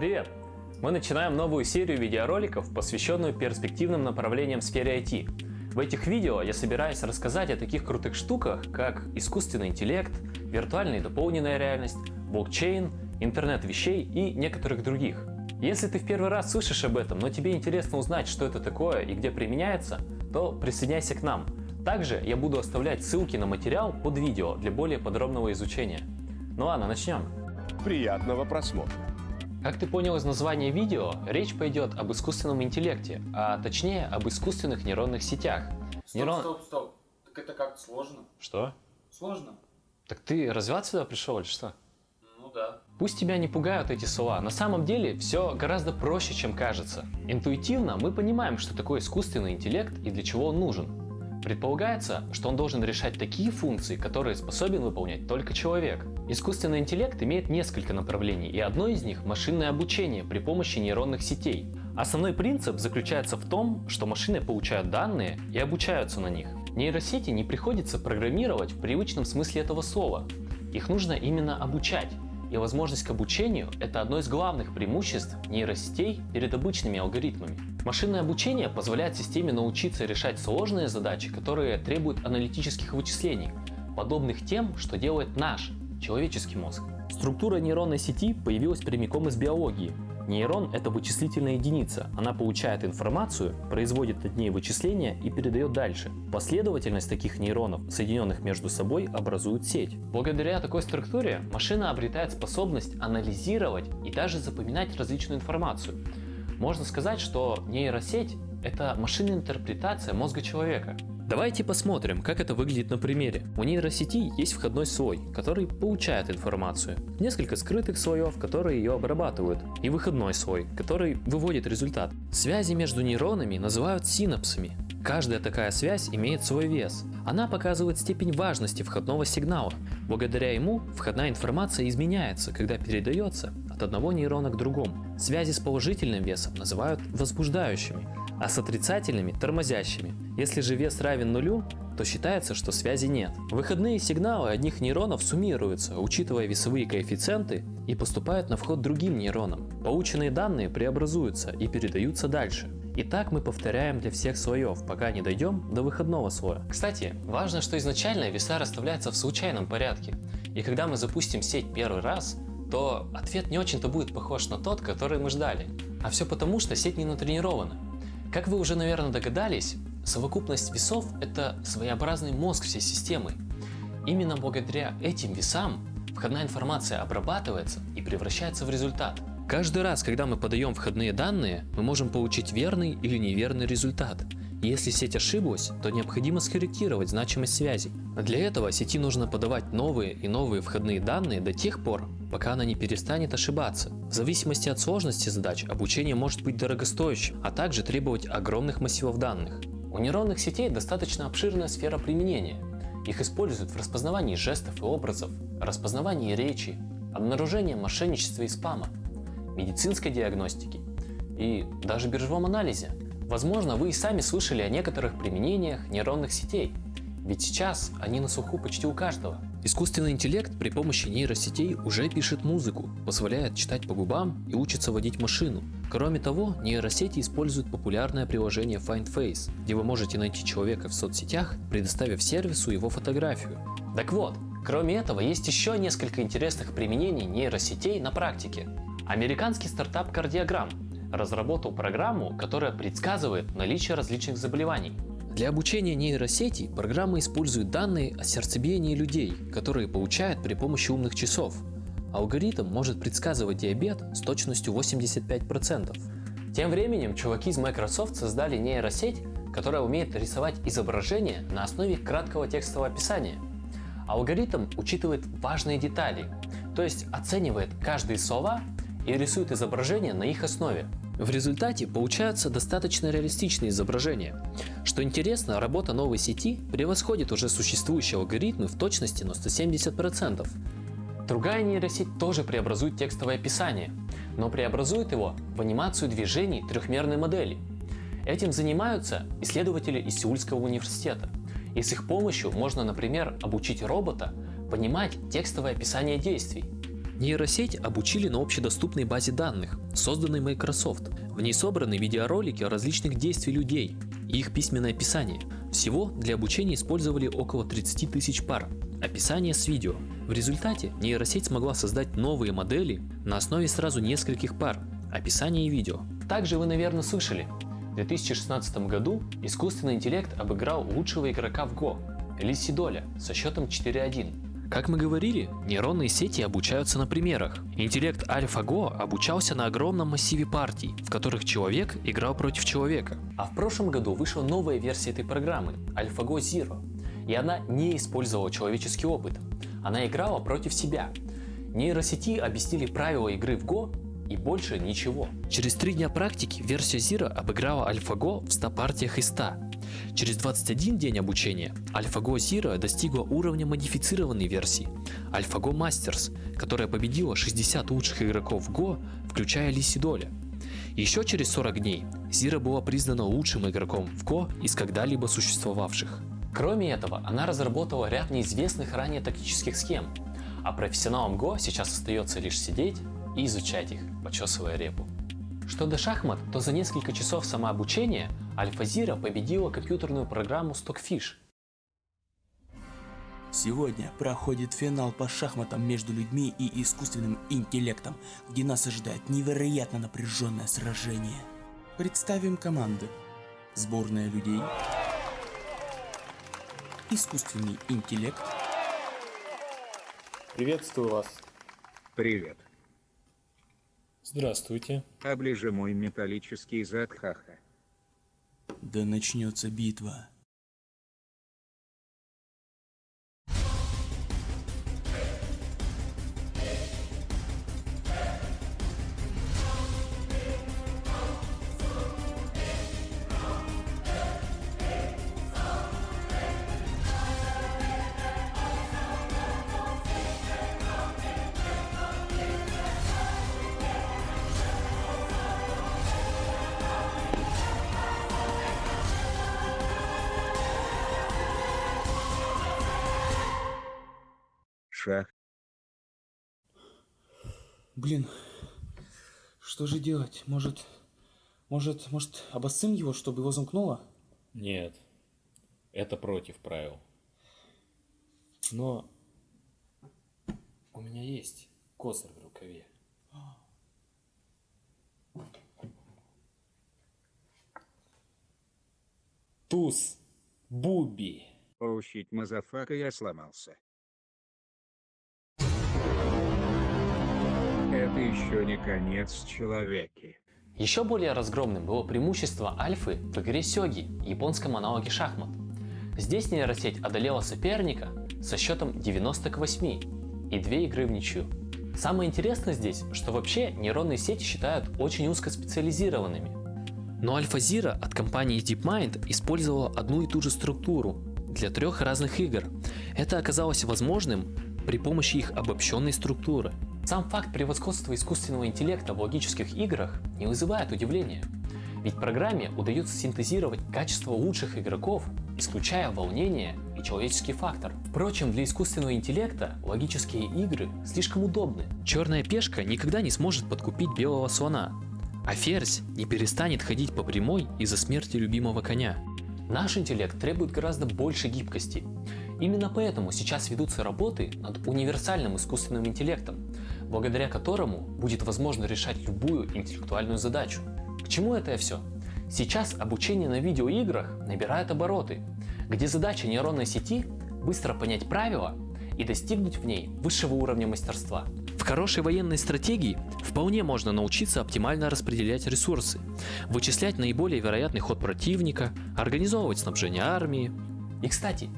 Привет! Мы начинаем новую серию видеороликов, посвященную перспективным направлениям в сфере IT. В этих видео я собираюсь рассказать о таких крутых штуках, как искусственный интеллект, виртуальная и дополненная реальность, блокчейн, интернет вещей и некоторых других. Если ты в первый раз слышишь об этом, но тебе интересно узнать, что это такое и где применяется, то присоединяйся к нам. Также я буду оставлять ссылки на материал под видео для более подробного изучения. Ну ладно, начнем. Приятного просмотра. Как ты понял из названия видео, речь пойдет об искусственном интеллекте, а точнее об искусственных нейронных сетях. Стоп, Нейрон- стоп, стоп. Так это как сложно? Что? Сложно? Так ты развиваться сюда пришел или что? Ну да. Пусть тебя не пугают эти слова, на самом деле все гораздо проще, чем кажется. Интуитивно мы понимаем, что такое искусственный интеллект и для чего он нужен. Предполагается, что он должен решать такие функции, которые способен выполнять только человек. Искусственный интеллект имеет несколько направлений, и одно из них – машинное обучение при помощи нейронных сетей. Основной принцип заключается в том, что машины получают данные и обучаются на них. Нейросети не приходится программировать в привычном смысле этого слова. Их нужно именно обучать. И возможность к обучению – это одно из главных преимуществ нейросетей перед обычными алгоритмами. Машинное обучение позволяет системе научиться решать сложные задачи, которые требуют аналитических вычислений, подобных тем, что делает наш, человеческий мозг. Структура нейронной сети появилась прямиком из биологии. Нейрон – это вычислительная единица. Она получает информацию, производит над ней вычисления и передает дальше. Последовательность таких нейронов, соединенных между собой, образует сеть. Благодаря такой структуре машина обретает способность анализировать и даже запоминать различную информацию. Можно сказать, что нейросеть – это машинная интерпретация мозга человека. Давайте посмотрим, как это выглядит на примере. У нейросети есть входной слой, который получает информацию, несколько скрытых слоев, которые ее обрабатывают, и выходной слой, который выводит результат. Связи между нейронами называют синапсами. Каждая такая связь имеет свой вес. Она показывает степень важности входного сигнала. Благодаря ему входная информация изменяется, когда передается от одного нейрона к другому. Связи с положительным весом называют возбуждающими, а с отрицательными – тормозящими. Если же вес равен нулю, то считается, что связи нет. Выходные сигналы одних нейронов суммируются, учитывая весовые коэффициенты, и поступают на вход другим нейронам. Полученные данные преобразуются и передаются дальше. И так мы повторяем для всех слоев, пока не дойдем до выходного слоя. Кстати, важно, что изначально веса расставляются в случайном порядке. И когда мы запустим сеть первый раз, то ответ не очень-то будет похож на тот, который мы ждали. А все потому, что сеть не натренирована. Как вы уже, наверное, догадались, совокупность весов – это своеобразный мозг всей системы. Именно благодаря этим весам входная информация обрабатывается и превращается в результат. Каждый раз, когда мы подаем входные данные, мы можем получить верный или неверный результат. Если сеть ошиблась, то необходимо скорректировать значимость связей. Для этого сети нужно подавать новые и новые входные данные до тех пор, пока она не перестанет ошибаться. В зависимости от сложности задач обучение может быть дорогостоящим, а также требовать огромных массивов данных. У нейронных сетей достаточно обширная сфера применения. Их используют в распознавании жестов и образов, распознавании речи, обнаружении мошенничества и спама, медицинской диагностике и даже биржевом анализе. Возможно, вы и сами слышали о некоторых применениях нейронных сетей, ведь сейчас они на слуху почти у каждого. Искусственный интеллект при помощи нейросетей уже пишет музыку, позволяет читать по губам и учится водить машину. Кроме того, нейросети используют популярное приложение FindFace, где вы можете найти человека в соцсетях, предоставив сервису его фотографию. Так вот, кроме этого есть еще несколько интересных применений нейросетей на практике. Американский стартап Кардиограмм разработал программу, которая предсказывает наличие различных заболеваний. Для обучения нейросети программа использует данные о сердцебиении людей, которые получает при помощи умных часов. Алгоритм может предсказывать диабет с точностью 85%. Тем временем чуваки из Microsoft создали нейросеть, которая умеет рисовать изображения на основе краткого текстового описания. Алгоритм учитывает важные детали, то есть оценивает каждые слова и рисует изображения на их основе. В результате получаются достаточно реалистичные изображения. Что интересно, работа новой сети превосходит уже существующие алгоритмы в точности на 170%. Другая нейросеть тоже преобразует текстовое описание, но преобразует его в анимацию движений трехмерной модели. Этим занимаются исследователи из Сеульского университета. И с их помощью можно, например, обучить робота понимать текстовое описание действий. Нейросеть обучили на общедоступной базе данных, созданной Microsoft. В ней собраны видеоролики различных действий людей и их письменное описание. Всего для обучения использовали около 30 тысяч пар. Описание с видео. В результате нейросеть смогла создать новые модели на основе сразу нескольких пар, описания и видео. Также вы, наверное, слышали, в 2016 году искусственный интеллект обыграл лучшего игрока в Go, Лиси Доля, со счетом 4-1. Как мы говорили, нейронные сети обучаются на примерах. Интеллект AlphaGo обучался на огромном массиве партий, в которых человек играл против человека. А в прошлом году вышла новая версия этой программы, AlphaGo Zero, и она не использовала человеческий опыт. Она играла против себя. Нейросети объяснили правила игры в Go и больше ничего. Через три дня практики версия Zero обыграла AlphaGo в 100 партиях из 100. Через 21 день обучения AlphaGo Zero достигла уровня модифицированной версии AlphaGo Masters, которая победила 60 лучших игроков Go, включая Лиси Доля. Еще через 40 дней Zero была признана лучшим игроком в Go из когда-либо существовавших. Кроме этого, она разработала ряд неизвестных ранее тактических схем, а профессионалам Go сейчас остается лишь сидеть и изучать их, почесывая репу. Что до шахмат, то за несколько часов самообучения AlphaZero победила компьютерную программу Stockfish. Сегодня проходит финал по шахматам между людьми и искусственным интеллектом, где нас ожидает невероятно напряженное сражение. Представим команды. Сборная людей. Искусственный интеллект. Приветствую вас. Привет. Здравствуйте. Оближи мой металлический зад, хаха. Да начнется битва. Шах. Блин, что же делать? Может, может, может, обоссым его, чтобы его замкнуло? Нет, это против правил. Но у меня есть козырь в рукаве. Туз, Буби. Поучить мазафака я сломался. Это еще не конец человеки. Еще более разгромным было преимущество Альфы в игре Сёги, японском аналоге шахмат. Здесь нейросеть одолела соперника со счетом 90 к 8 и две игры в ничью. Самое интересное здесь, что вообще нейронные сети считают очень узкоспециализированными. Но AlphaZero от компании DeepMind использовала одну и ту же структуру для трех разных игр. Это оказалось возможным при помощи их обобщенной структуры. Сам факт превосходства искусственного интеллекта в логических играх не вызывает удивления. Ведь программе удается синтезировать качество лучших игроков, исключая волнение и человеческий фактор. Впрочем, для искусственного интеллекта логические игры слишком удобны. Черная пешка никогда не сможет подкупить белого слона, а ферзь не перестанет ходить по прямой из-за смерти любимого коня. Наш интеллект требует гораздо больше гибкости. Именно поэтому сейчас ведутся работы над универсальным искусственным интеллектом, благодаря которому будет возможно решать любую интеллектуальную задачу. К чему это все? Сейчас обучение на видеоиграх набирает обороты, где задача нейронной сети быстро понять правила и достигнуть в ней высшего уровня мастерства. В хорошей военной стратегии вполне можно научиться оптимально распределять ресурсы, вычислять наиболее вероятный ход противника, организовывать снабжение армии. И кстати,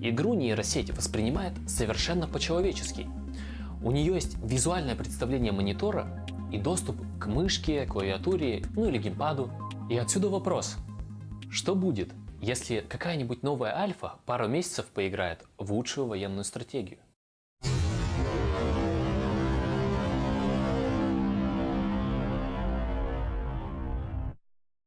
игру нейросеть воспринимает совершенно по-человечески. У нее есть визуальное представление монитора и доступ к мышке, клавиатуре, ну или геймпаду. И отсюда вопрос, что будет, если какая-нибудь новая альфа пару месяцев поиграет в лучшую военную стратегию?